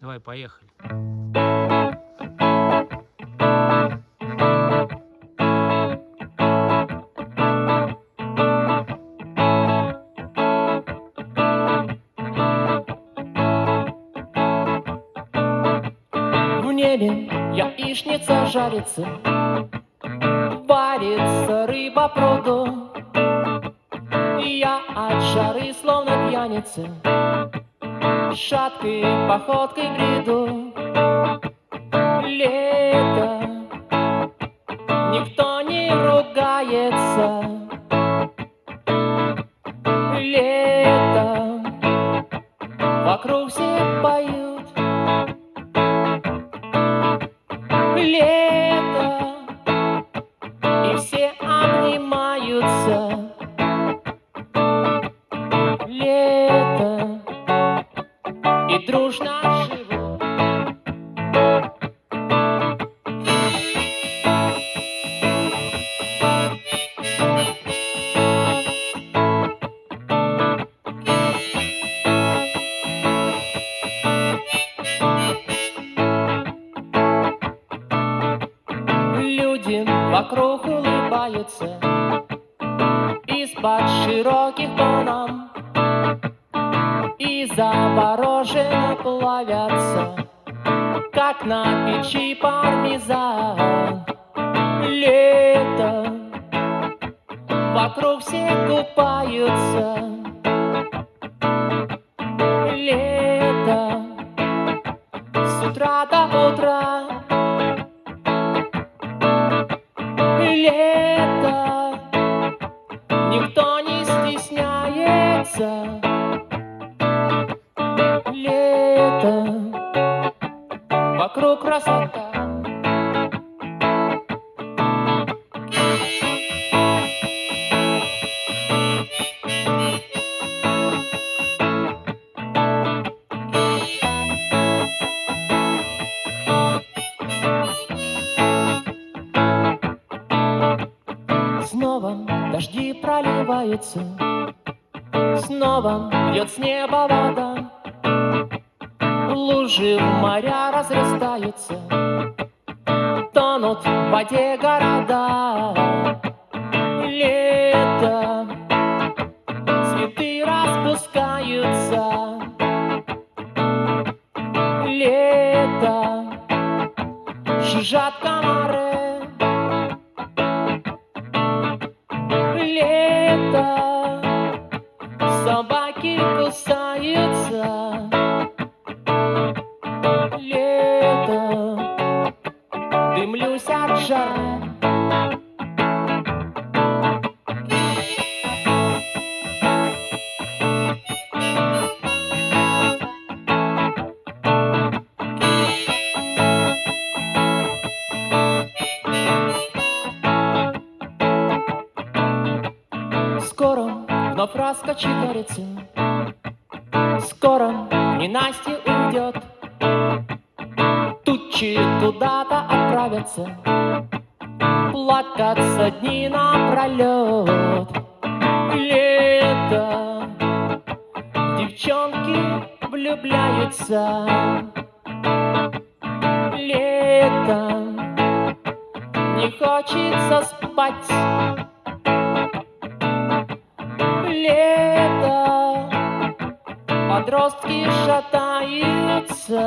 Давай, поехали. В небе яичница жарится, Варится рыба пруду, И я от жары словно пьяница Шаткой походкой бреду. Лето. Никто не ругается. Лето. Вокруг все поют. Лето. И все обнимаются И дружно живут Люди вокруг улыбаются Из-под широких панам И завороженно плавятся Как на печи пармезан. Лето Вокруг все купаются. Лето С утра до утра. Лето Лето. Вокруг красота. Снова дожди проливаются. Снова льет с неба вода Лужи моря разрастаются Тонут в воде города. Лето Цветы распускаются. Лето Жужжат комары Скоро вновь раскочегарится Скоро ненастье уйдет. Тучи куда-то отправятся. Плакаться дни напролет Лето Девчонки влюбляются. Лето Не хочется спать лето. Подростки шатаются